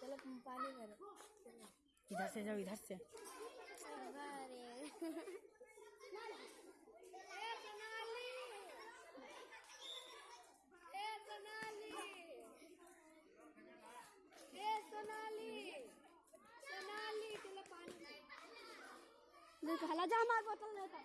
चलो तुम पानी करो इधर से जाओ इधर से खाला जा हमारे बोतल देता